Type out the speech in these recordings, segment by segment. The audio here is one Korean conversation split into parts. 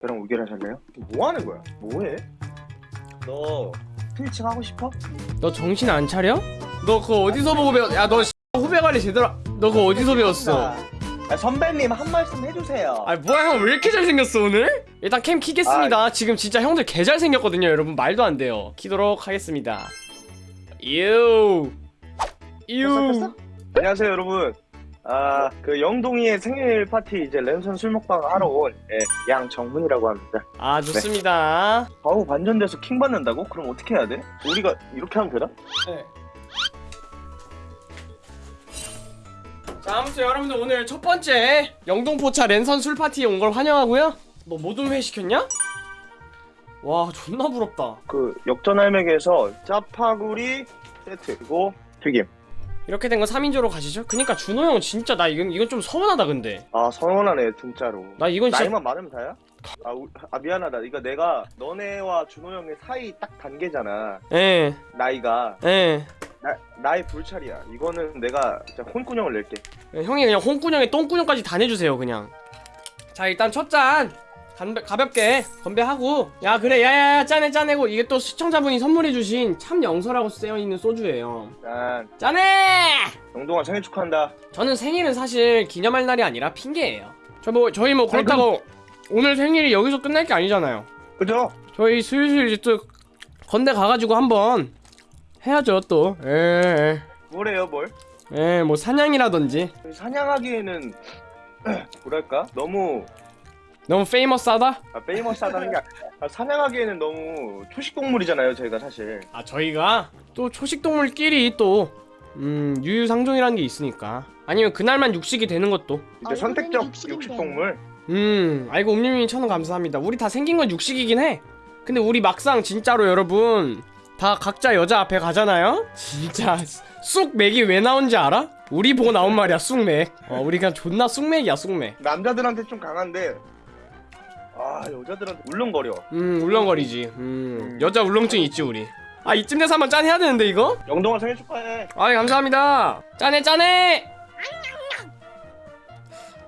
저랑 우결하실래요? 뭐 하는 거야? 뭐해? 너 트위칭 하고 싶어? 너 정신 안 차려? 너 그거 어디서 보고 배웠? 야너 후배 관리 제대로. 너 그거 어디서 배웠어? 아, 선배님 한 말씀 해주세요. 아 뭐야 형 왜 이렇게 잘생겼어 오늘? 일단 캠 키겠습니다 지금 진짜 형들 개 잘생겼거든요 여러분 말도 안 돼요 키도록 하겠습니다 유 유. 켰어? 안녕하세요 여러분. 아 그 영동이의 생일 파티 이제 랜선 술 먹방 하러 온 예, 양정훈이라고 합니다. 아 좋습니다 좌우 반전돼서 킹 받는다고? 그럼 어떻게 해야 돼? 우리가 이렇게 하면 되나? 네. 자 아무튼 여러분들 오늘 첫 번째 영동포차 랜선 술 파티에 온 걸 환영하고요 뭐 모든 회 시켰냐? 와 존나 부럽다 그 역전 할매기에서 짜파구리 세트 그리고 튀김. 이렇게 된거 3인조로 가시죠? 그니까 준호 형 진짜 나 이건 이건 좀 서운하다 근데 아 서운하네 진짜로. 나 이건 진짜 나이만 많으면 다야? 아, 우- 아 미안하다. 이거 내가 너네와 준호 형의 사이 딱 단계잖아. 예 나이가 예. 나 나의 불찰이야. 이거는 내가 진짜 혼꾸녕을 낼게. 예, 형이 그냥 홍군형에 똥군형까지 다 내주세요 그냥 자 일단 첫잔 가볍게 건배하고. 야 그래. 야야야 짠해 짠해고. 이게 또 시청자분이 선물해주신 참 영서라고 쓰여있는 소주예요. 난 짠해 영동아 생일 축하한다. 저는 생일은 사실 기념할 날이 아니라 핑계예요. 저 뭐 저희 뭐 그렇다고 오늘 생일이 여기서 끝날 게 아니잖아요. 그죠? 저희 슬슬 이제 또 건대 가가지고 한번 해야죠 또. 에에뭐 뭐래요 뭘? 사냥이라든지. 사냥하기에는 뭐랄까? 너무 너무 페이머스하다? 아, 페이머스하다는 게 아, 사냥하기에는 너무 초식 동물이잖아요 저희가 사실. 아 저희가 또 초식동물끼리 또 음, 유유상종이라는 게 있으니까 아니면 그날만 육식이 되는 것도 이제 얼굴은 선택적 육식인데. 육식 동물. 음 아이고 옴님이 천원 감사합니다 우리 다 생긴 건 육식이긴 해 근데 우리 막상 진짜로 여러분 다 각자 여자 앞에 가잖아요 진짜 쑥맥이 왜 나온지 알아? 우리 보고 나온 말이야 쑥맥 어 우리 그냥 존나 쑥맥이야 쑥맥 남자들한테 좀 강한데 아 여자들한테 울렁거려. 음 울렁거리지 음 여자 울렁증 있지 우리 아 이쯤 돼서 한번 짠 해야 되는데 이거? 영동아 생일 축하해. 아 감사합니다 짠해 짠해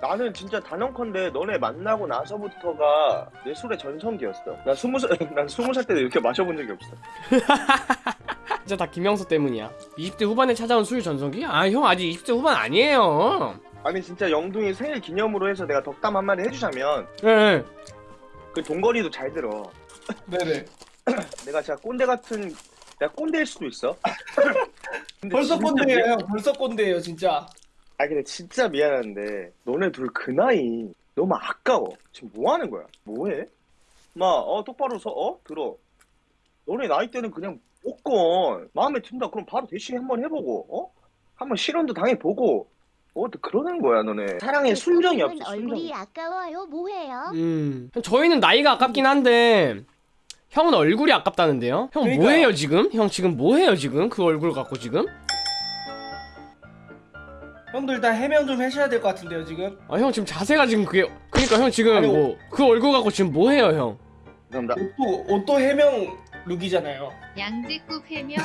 나는 진짜 단언컨대 너네 만나고 나서부터가 내 술의 전성기였어. 난 스무 살, 난 스무 살 때도 이렇게 마셔본 적이 없어. 진짜 다 김영서 때문이야 20대 후반에 찾아온 술 전성기? 아 형 아직 20대 후반 아니에요 아니 진짜 영둥이 생일 기념으로 해서 내가 덕담 한마디 해주자면 네. 그 동거리도 잘 들어. 네네. 내가 진짜 꼰대 같은 내가 꼰대일 수도 있어. 벌써 꼰대예요. 미- 형. 벌써 꼰대예요, 진짜. 아 근데 진짜 미안한데 너네 둘 그 나이 너무 아까워. 지금 뭐 하는 거야? 뭐해? 마어 똑바로 서 어? 들어. 너네 나이 때는 그냥 무조건 마음에 든다 그럼 바로 대시 한번 해보고 어? 한번 실험도 당해보고 어? 또 그러는 거야 너네 사랑에 순정이 없어 순정이 얼굴이 아까워요. 뭐해요? 음. 저희는 나이가 아깝긴 한데 형은 얼굴이 아깝다는데요? 형 그러니까요. 뭐해요 지금? 형 지금 뭐해요 지금? 그 얼굴 갖고 지금? 형들 일단 해명 좀 하셔야 될 것 같은데요, 지금. 아 형 지금 자세가 지금 그게 그러니까 형 지금 아니, 뭐그 얼굴 갖고 지금 뭐해요 형? 감사합니다 옷도, 옷도 해명 룩이잖아요. 양재급 해명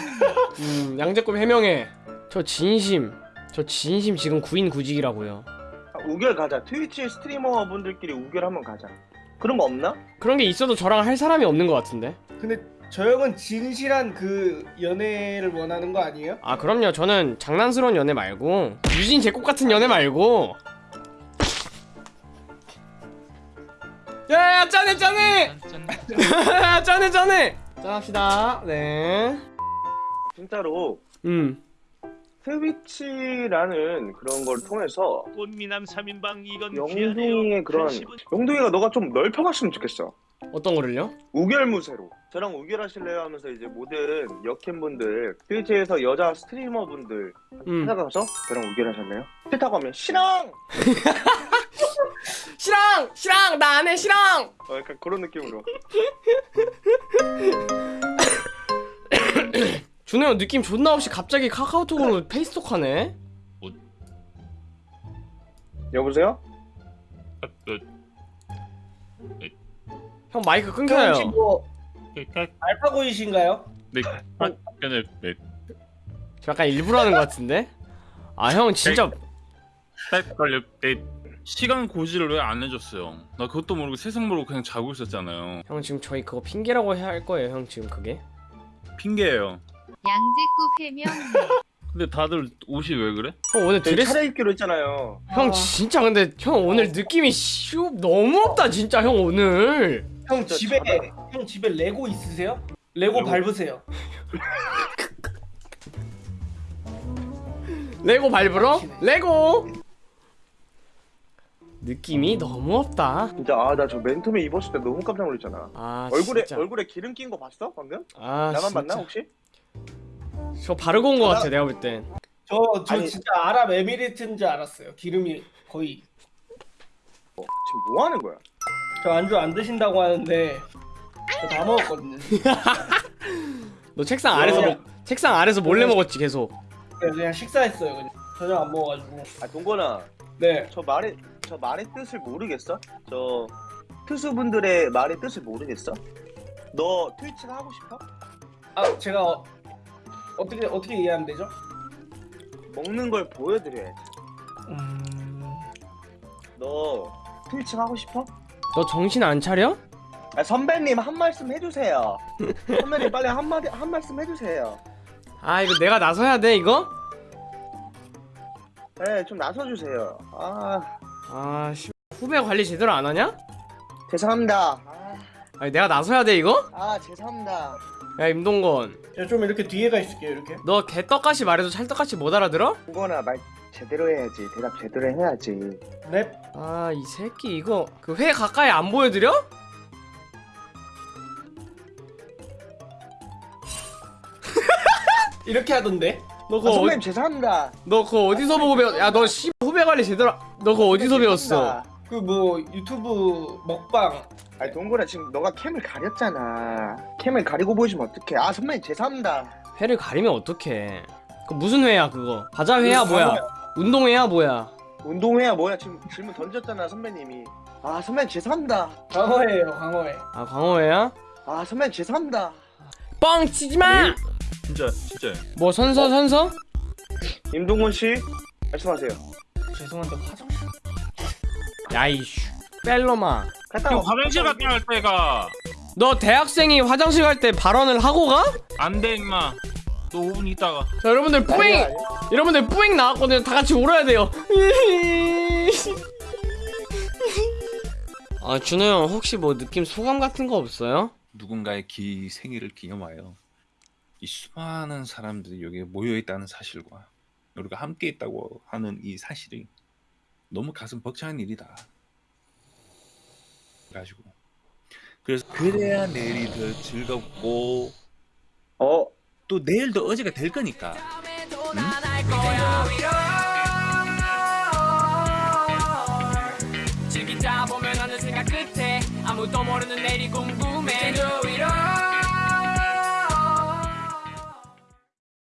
음 양재급 해명해 저 진심 저 진심 지금 구인 구직이라고요. 아, 우결 가자. 트위치 스트리머 분들끼리 우결 한번 가자. 그런 거 없나? 그런 게 있어도 저랑 할 사람이 없는 것 같은데. 근데 저 형은 진실한 그 연애를 원하는 거 아니에요? 아 그럼요. 저는 장난스러운 연애 말고 유진 제꽃 같은 연애 말고. 야야 짠해 짠해! 짠해 짠해! 짠합시다. 네. 진짜로 음. 트위치라는 그런 걸 통해서 꽃미남 3인방 이건 영둥이의 그런 영둥이가 너가 좀 넓혀갔으면 좋겠어 어떤 거를요? 우결무쇠로 저랑 우결하실래요 하면서 이제 모든 여캠분들 트위치에서 여자 스트리머분들 음. 찾아가서 저랑 우결하실래요? 싫다고 하면 싫어! 시랑! 시랑! 나 안해 시랑! 어, 약간 그런 느낌으로 준호 형 느낌 존나 없이 갑자기 카카오톡으로 페이스톡 하네? 여보세요? 형 마이크 형 끊겨요 혹시 뭐 알파고이신가요? 네, 그는 네, 저 약간 일부러 하는 것 같은데? 아 형 진짜 걸려 네, 시간 고지를 왜 안 해줬어요? 나 그것도 모르고 세상 모르고 그냥 자고 있었잖아요. 형 지금 저희 그거 핑계라고 해야 할 거예요 형 지금 그게 핑계예요. 양재구 해명 근데 다들 옷이 왜 그래? 형 오늘 저희 드레스 차려입기로 했잖아요. 형 진짜 근데 형 오늘 느낌이 슈 너무 없다 진짜 형 오늘 형 집에. 형 집에 레고 있으세요? 레고 레고? 밟으세요. 레고 밟으러 막히네. 레고 느낌이 너무 없다 진짜 아 나 저 맨투맨 입었을 때 너무 깜짝 놀랐잖아. 아 얼굴에 진짜. 얼굴에 기름 낀 거 봤어 방금? 아 나만 진짜. 봤나 혹시? 저 바르고 온거 같아 내가 볼 땐 저 저 아니- 진짜 아랍 에미리트인 줄 알았어요. 기름이 거의 어, 지금 뭐 하는 거야? 저 안주 안 드신다고 하는데 저다 먹었거든요. 너 책상 아래서? 먹 책상 아래서 몰래 먹었지 계속 그냥, 그냥 식사했어요. 그냥 저녁 안 먹어가지고. 아 동건아 네. 저 말의 저 말의 뜻을 모르겠어? 저 투수분들의 말의 뜻을 모르겠어? 너 트위치를 하고 싶어? 아 제가 어, 어떻게 어떻게 이해하면 되죠? 먹는 걸 보여드려야지. 음... 너 트위치 하고 싶어? 너 정신 안 차려? 아, 선배님 한 말씀 해주세요. 선배님 빨리 한 마디 한 말씀 해주세요. 아 이거 내가 나서야 돼 이거? 네, 좀 나서주세요. 아 아 씨 후배 관리 제대로 안 하냐? 죄송합니다. 아, 아니 내가 나서야 돼 이거? 아 죄송합니다. 야 임동건 제가 좀 이렇게 뒤에가 있을게요. 이렇게. 너 개떡같이 말해도 찰떡같이 못 알아들어? 동건아 말 제대로 해야지. 대답 제대로 해야지. 넵. 아 이 새끼 이거 그 회 가까이 안 보여드려? 이렇게 하던데. 너 아, 그거 선배님 어, 죄송합니다. 너 그거 어디서 보고 배웠? 야너 씨 후배 관리 제대로 너 그거 어디서 배웠어? 그 뭐 유튜브 먹방. 아니 동건아 지금 너가 캠을 가렸잖아. 캠을 가리고 보여주면 어떡해? 아 선배님 죄송합니다. 회를 가리면 어떡해 그 무슨 회야 그거 바자 회야 그 뭐야. 운동회야 뭐야 운동회야 뭐야 지금 질문 던졌잖아 선배님이. 아 선배님 죄송합니다. 광어예요. 광어회. 아 광어회야? 아 선배님 죄송합니다. 뻥 치지마! 진짜 진짜. 뭐 선서 선서? 임동건 씨 말씀하세요. 죄송한데 화장실. 야이 슈 뺄로마 갔다. 화장실 갔다 갈 때가 너 대학생이 화장실 갈 때 발언을 하고 가? 안 돼 임마. 너 5분 있다가. 자 여러분들 아니야, 뿌잉! 아니야. 여러분들 뿌잉 나왔거든요 다 같이 울어야 돼요 아 준호 형 혹시 뭐 느낌 소감 같은 거 없어요? 누군가의 기 생일을 기념하여 이 수많은 사람들이 여기에 모여 있다는 사실과 우리가 함께 있다고 하는 이 사실이 너무 가슴 벅찬 일이다. 가지고. 그래서 그래야 내일이 더 즐겁고 어? 또 내일도 어제가 될 거니까. 끝에. 아무도 모르는 내일이 궁금해